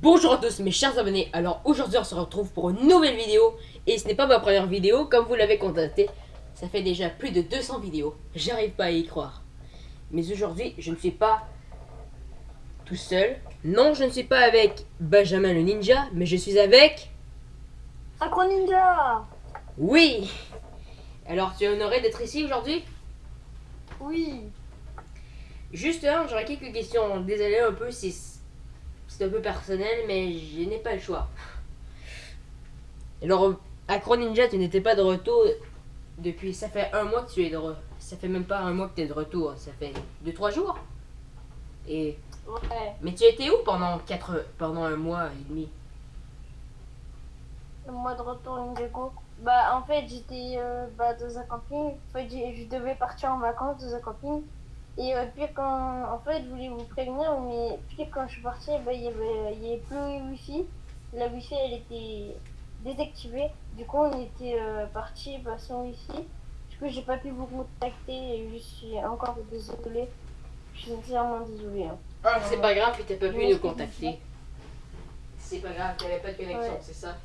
Bonjour à tous mes chers abonnés, alors aujourd'hui on se retrouve pour une nouvelle vidéo. Et ce n'est pas ma première vidéo comme vous l'avez constaté, ça fait déjà plus de 200 vidéos, j'arrive pas à y croire. Mais aujourd'hui je ne suis pas tout seul, non je ne suis pas avec Benjamin le ninja, mais je suis avec... Raccoon Ninja. Oui. Alors tu es honoré d'être ici aujourd'hui? Oui. Juste hein, j'aurais quelques questions, désolé un peu si c'est un peu personnel, mais je n'ai pas le choix. Alors, Acro Ninja, tu n'étais pas de retour depuis. Ça fait un mois que tu es de retour. Ça fait même pas un mois que tu es de retour. Ça fait 2-3 jours. Et. Ouais. Mais tu étais où pendant quatre, pendant un mois et demi? Le mois de retour Ninjago. Bah en fait j'étais euh, bah, dans un camping. Je devais partir en vacances dans un camping. Et euh, puis quand en fait je voulais vous prévenir mais puis quand je suis partie bah, il y avait il y avait plus le wifi. La wifi elle était désactivée. Du coup on était euh, parti bah, sans wifi. Du coup j'ai pas pu vous contacter et je suis encore désolée. Je suis sincèrement désolée. hein. Ah, c'est pas grave, tu n'as pas pu nous contacter. C'est pas grave, tu n'avais pas de connexion, Ouais. c'est ça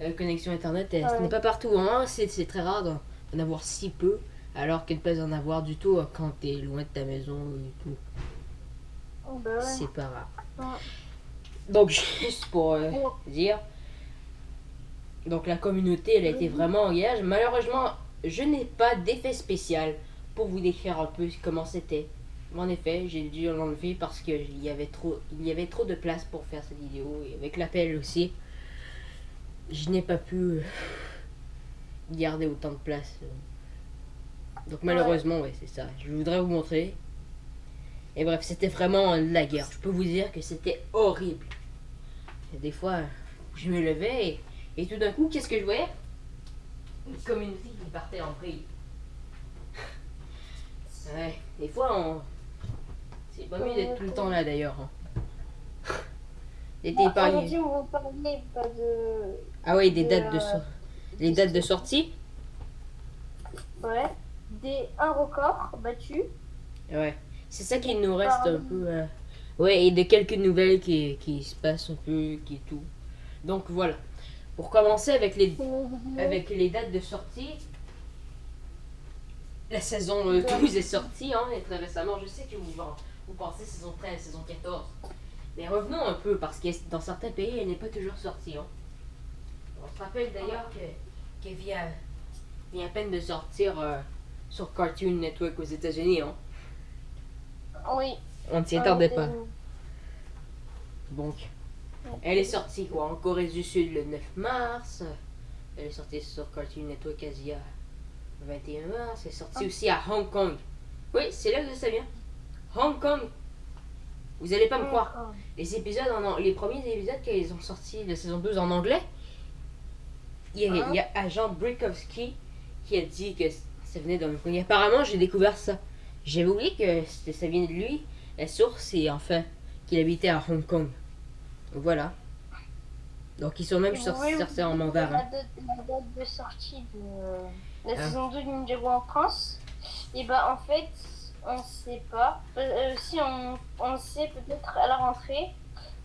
La connexion internet, elle- ce n'est pas partout. Hein. C'est c'est très rare d'en d'en avoir si peu, alors qu'elle peut en avoir du tout euh, quand tu es loin de ta maison et tout. Oh, bah ouais. C'est pas rare. Ouais. Donc, juste pour euh, dire, donc la communauté, elle a été Mhm. vraiment en gage. Malheureusement, je n'ai pas d'effet spécial pour vous décrire un peu comment c'était. En effet, j'ai dû l'enlever parce qu'il y avait trop, il y avait trop de place pour faire cette vidéo et avec l'appel aussi, je n'ai pas pu euh, garder autant de place. Donc malheureusement, ouais, c'est ça. Je voudrais vous montrer. Et bref, c'était vraiment la guerre. Je peux vous dire que c'était horrible. Et des fois, je me levais et, et tout d'un coup, qu'est-ce que je voyais? Une communauté qui partait en vrille. Ouais, des fois, on... c'est pas mieux d'être tout le temps là d'ailleurs. hein. D'être épargné. Aujourd'hui, on va parler pas de. Ah oui, des de, dates de so- les dates de sortie? Ouais. Des un record battu. Ouais, c'est ça qui nous reste un peu. euh, Ouais, et de quelques nouvelles qui, qui se passent un peu, qui est tout. Donc voilà. Pour commencer avec les, avec les dates de sortie, la saison euh, 12 est sortie, hein, et très récemment. Je sais que vous, vous pensez saison 13, saison 14. Mais revenons un peu, parce que dans certains pays, elle n'est pas toujours sortie. Hein. On se rappelle d'ailleurs que, que vient, vient à peine de sortir euh, sur Cartoon Network aux États-Unis. Hein. Oui. On ne s'y attendait pas. Donc, elle est sortie quoi en Corée du Sud le 9 mars. Elle est sortie sur Cartoon Network Asia le 21 mars. Elle est sortie aussi à Hong Kong. Oui, c'est là que ça vient. Hong Kong. Vous allez pas me croire. Oh. Les épisodes, en, les premiers épisodes qu'ils ont sortis de saison 12 en anglais, il y a, il y a agent Brikowski qui a dit que ça venait. Et apparemment, j'ai découvert ça. J'avais oublié que ça venait de lui. La source, c'est enfin qu'il habitait à Hong Kong. Donc voilà. Donc ils sont même Oui, sortis en La mandarin. date, la date de sortie de la Ah. saison 2 de Ninjago en France. Et bah en fait, on sait pas. Euh, si on, on sait peut-être à la rentrée.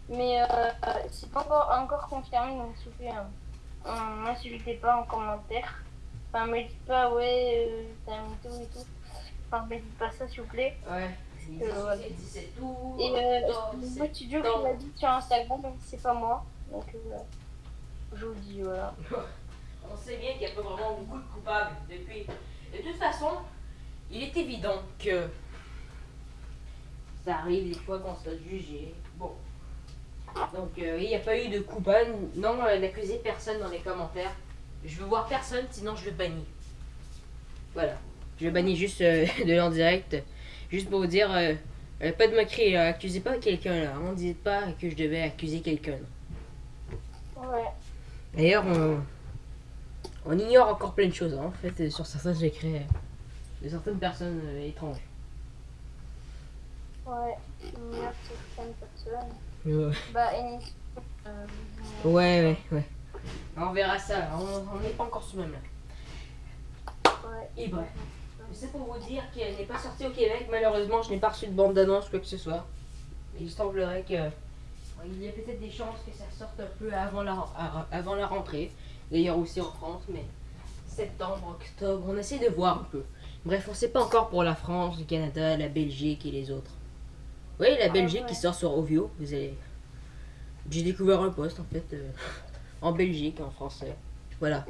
Mais euh, c'est pas encore, encore confirmé. Donc s'il vous plaît, hein, euh, m'insultez pas en commentaire. Enfin, me dites pas, ouais, euh, t'as un mytho et tout. Enfin, me dites pas ça s'il vous plaît. Ouais. Euh, tout. Et euh, octobre, c'est c'est le studio qui l'a dit sur Instagram, donc c'est pas moi. Donc euh, voilà. Je vous le dis, voilà. On sait bien qu'il n'y a pas vraiment beaucoup de coupables depuis. De toute façon, il est évident que ça arrive des fois qu'on se fasse juger. Bon. Donc, euh, il n'y a pas eu de coupable. Non, euh, n'accusez personne dans les commentaires. Je veux voir personne, sinon je le bannis. Voilà. Je le bannis juste euh, de l'en direct. Juste pour vous dire, euh, euh, pas de moquerie, euh, accusez pas quelqu'un là. On ne dit pas que je devais accuser quelqu'un. Ouais. D'ailleurs, on, on ignore encore plein de choses hein, en fait sur certains secrets euh, de certaines personnes euh, étranges. Ouais. Merde, certaines personnes. Ouais, Bah, Ennis. Euh, ouais, ouais. On verra ça, on n'est pas encore sur le même là. Et bref. C'est pour vous dire qu'elle n'est pas sortie au Québec. Malheureusement, je n'ai pas reçu de bande d'annonce, quoi que ce soit. Il semblerait que il y a peut-être des chances que ça sorte un peu avant la, avant la rentrée. D'ailleurs aussi en France, mais septembre, octobre, on essaie de voir un peu. Bref, on sait pas encore pour la France, le Canada, la Belgique et les autres. Oui, la Ah, Belgique qui sort sur Ovio. Vous allez... J'ai découvert un poste en fait euh, en Belgique en français. Voilà.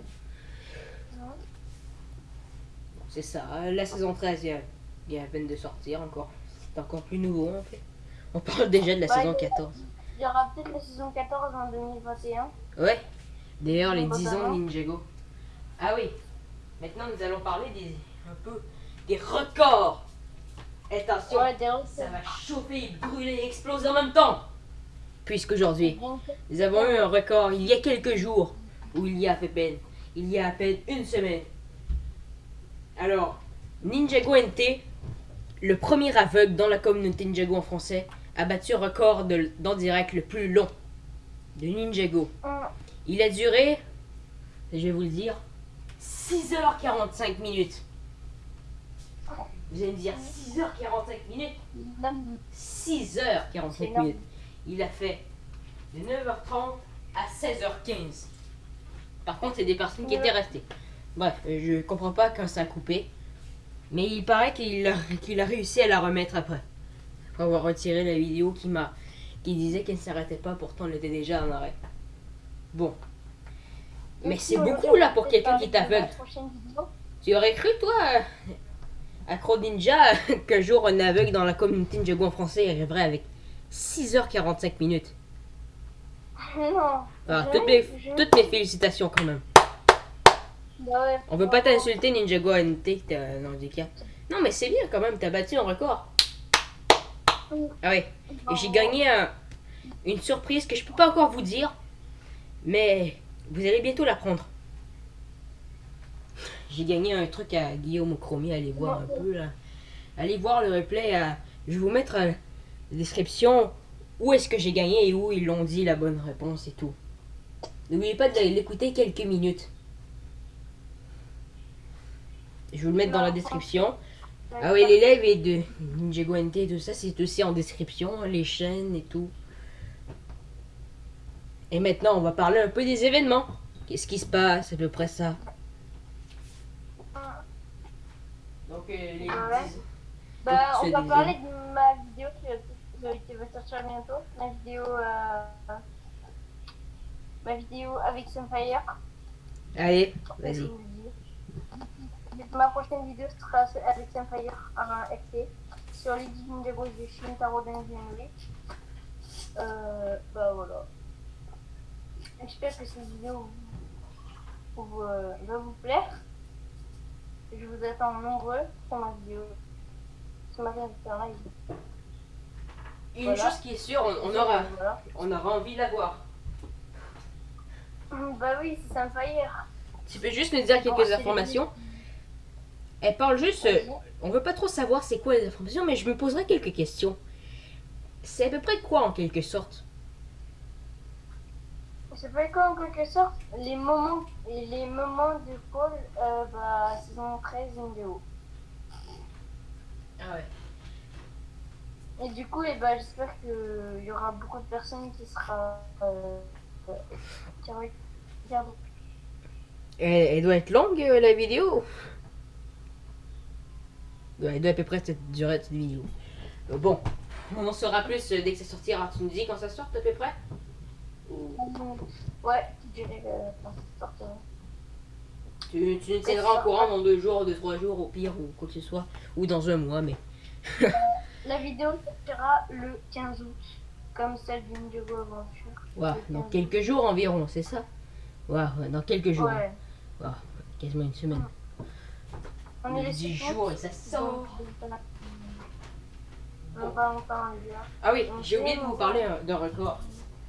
C'est ça. La saison 13 vient, vient à peine de sortir encore. C'est encore plus nouveau en fait. On parle déjà de la Ouais, saison il y a- 14. Il y aura peut-être la saison 14 en 2021. Ouais. D'ailleurs, les Bah, 10 ans. Ninjago. Ah oui. Maintenant, nous allons parler des un peu des records. Attention, Ouais, ça va chauffer, brûler, exploser en même temps. Puisqu'aujourd'hui, nous avons eu un record il y a quelques jours, ou il y a à peine, il y a à peine une semaine. Alors, Ninjago NT, le premier aveugle dans la communauté Ninjago en français, a battu le record de- d'en direct le plus long de Ninjago. Il a duré, je vais vous le dire, 6h45 minutes. Vous allez me dire 6h45 minutes? Hum, 6h45 C'est énorme. minutes. Il a fait de 9h30 à 16h15. Par contre, a des personnes qui étaient restées. Bref, je comprends pas quand ça a coupé. Mais il paraît qu'il a, réussi à la remettre après. Après avoir retiré la vidéo qui m'a qui disait qu'elle ne s'arrêtait pas, pourtant elle était déjà en arrêt. Bon. Mais c'est beaucoup là pour quelqu'un qui t'aveugle. Tu aurais cru, toi, Acro Ninja, qu'un jour un aveugle dans la communauté Ninjago en français arriverait avec 6h45 minutes Non. Alors, jamais, toutes, mes, toutes mes félicitations quand même. Bah ouais. On veut pas t'insulter Ninjago NT, que t'as un handicap. Non, mais c'est bien quand même, t'as battu un record. Ah ouais, et j'ai gagné un- une surprise que je peux pas encore vous dire, mais vous allez bientôt l'apprendre. J'ai gagné un truc à Guillaume Ocromier, allez voir un peu là. Allez voir le replay. à- Je vais vous mettre euh, la description où est-ce que j'ai gagné et où ils l'ont dit la bonne réponse et tout. N'oubliez pas de l'écouter quelques minutes. Je vais vous le mettre dans la description. Ah oui, les lives et de Ninjago NT et tout ça, c'est aussi en description, les chaînes et tout. Et maintenant, on va parler un peu des événements. Qu'est-ce qui se passe, à peu près ça? Donc, euh, les... Ouais. Bah, Donc, on va parler de ma qui va, sortir bientôt. Ma vidéo, euh, ma vidéo avec Sunfire. Allez, vas-y. Ma prochaine vidéo sera avec Sunfire un FT sur les 10 Ninjago de Shintaro Denjinri. Euh, bah voilà. J'espère que cette vidéo vous, vous, euh, va vous plaire. Je vous attends nombreux sur ma vidéo. Sur ma vidéo en live. Une Voilà. chose qui est sûre, on, on aura, Voilà. on aura envie de la voir. Bah oui, c'est Sunfire. Tu peux juste nous dire quelques c'est informations Elle parle juste... euh, On veut pas trop savoir c'est quoi les informations, mais je me poserai quelques questions. C'est à peu près quoi en quelque sorte? Ça fait quoi en quelque sorte? Les moments, les moments de Paul, euh, bah, saison 13 vidéo. Ah ouais. Et du coup, eh bah, j'espère qu'il y aura beaucoup de personnes qui sera euh, euh, qui regardent. Elle, elle doit être longue euh, la vidéo Ouais, Elle doit à peu près cette durée de cette vidéo. Euh, Bon, on en saura plus euh, dès que ça sortira. Tu nous dis quand ça sort à peu près? Ou? Ouais, je dirais euh, quand ça sortira. tu, tu nous tiendras au courant dans deux jours, deux, trois jours au pire, ou quoi que ce soit. Ou dans un mois, mais... La vidéo sortira le 15 août, comme celle d'Indigo Aventure. Ouais, Le dans 15 quelques jours environ, c'est ça? Ouais, dans quelques jours. Ouais. Quasiment une semaine. On est les 10 suivants. jours et ça sort. Gars. Ah oui, j'ai oublié de vous parler d'un record.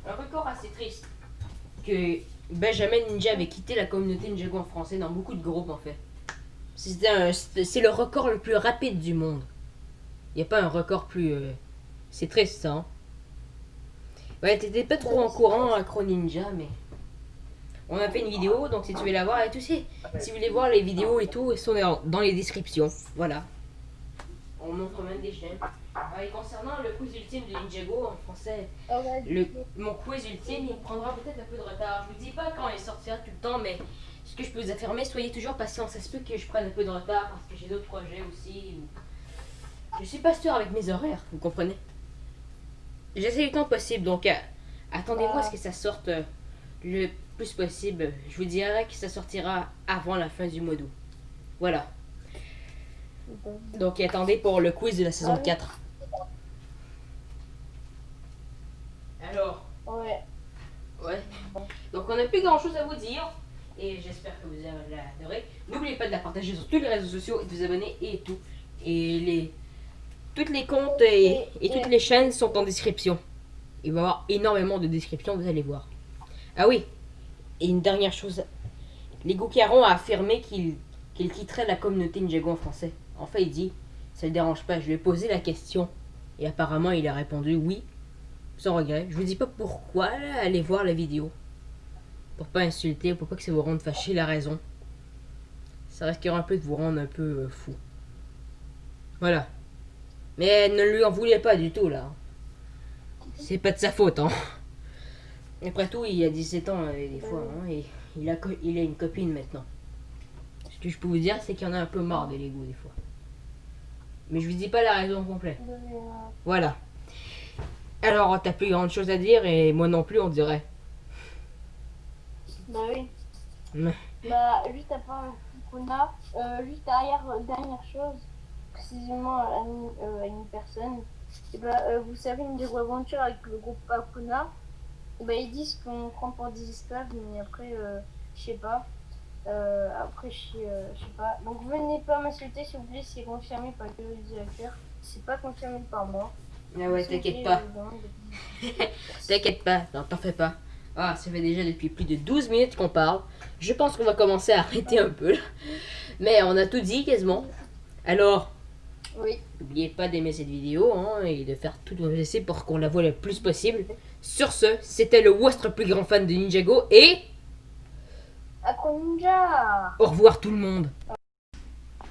Un record assez triste. Que Benjamin Ninja avait quitté la communauté Ninjago en français dans beaucoup de groupes en fait. C'est le record le plus rapide du monde. Il n'y a pas un record plus... euh, C'est triste ça. hein. Ouais, t'étais pas trop en courant Acro Ninja, mais... On a fait une vidéo, donc si tu veux la voir, et tu sais, si vous voulez voir les vidéos et tout, elles sont dans les descriptions. Voilà. On on montre même des chaînes. Ah, et concernant le quiz ultime de Ninjago en français, Ah le, mon quiz ultime, il prendra peut-être un peu de retard. Je vous dis pas quand il sortira tout le temps, mais ce que je peux vous affirmer, soyez toujours patient. Ça se peut que je prenne un peu de retard parce que j'ai d'autres projets aussi. ou- Je suis pas sûr avec mes horaires, vous comprenez? J'essaie le temps possible, donc euh, attendez-vous à ce que ça sorte euh, le plus possible. Je vous dirai que ça sortira avant la fin du mois d'août. Voilà. Donc attendez pour le quiz de la saison Ah oui. 4. Alors, ouais. Ouais. Donc on n'a plus grand chose à vous dire. Et j'espère que vous avez adoré. N'oubliez pas de la partager sur tous les réseaux sociaux et de vous abonner et tout. Et les toutes les comptes et, et toutes les chaînes sont en description. Il va y avoir énormément de descriptions, vous allez voir. Ah oui. Et une dernière chose. Les Caron a affirmé qu'il qu'il quitterait la communauté Ninjago en français. En fait, il dit, ça ne le dérange pas. Je lui ai posé la question. Et apparemment, il a répondu oui, sans regret. Je vous dis pas pourquoi, là, allez voir la vidéo. Pour pas insulter, pour pas que ça vous rende fâché, la raison. Ça risquera un peu de vous rendre un peu euh, fou. Voilà. Mais ne lui en voulez pas du tout, là. C'est pas de sa faute, hein. Après tout, il a 17 ans, euh, des fois, hein, et il a, il a une copine maintenant. Ce que je peux vous dire, c'est qu'il y en a un peu marre des Lego, des fois. Mais je vous dis pas la raison complète. Voilà. Alors, t'as plus grande chose à dire, et moi non plus, on dirait. Bah oui. Bah, juste part Kuna, euh, juste derrière, euh, dernière chose, précisément à une, euh, à une personne, et bah, euh, vous savez, une des aventures avec le groupe Akuna, bah, ils disent qu'on prend pour des esclaves, mais après, euh, je sais pas. Euh, après, je sais, euh, sais pas. Donc, venez pas m'insulter, s'il vous plaît, c'est confirmé par le directeur. C'est pas confirmé par moi. Ah ouais, t'inquiète pas. T'inquiète pas, non, t'en fais pas. Ah, ça fait déjà depuis plus de 12 minutes qu'on parle. Je pense qu'on va commencer à arrêter un peu. là. Mais on a tout dit quasiment. Alors, Oui. n'oubliez pas d'aimer cette vidéo hein, et de faire tout vos essais pour qu'on la voit le plus possible. Sur ce, c'était le votre plus grand fan de Ninjago et Akuninja au revoir tout le monde.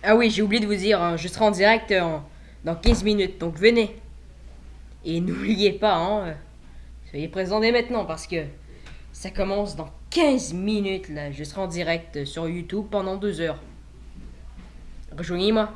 Ah oui, j'ai oublié de vous dire, hein, je serai en direct en- dans 15 minutes, donc venez. Et n'oubliez pas, hein, euh, soyez présents dès maintenant parce que ça commence dans 15 minutes là. Je serai en direct sur YouTube pendant 2 heures. Rejoignez-moi.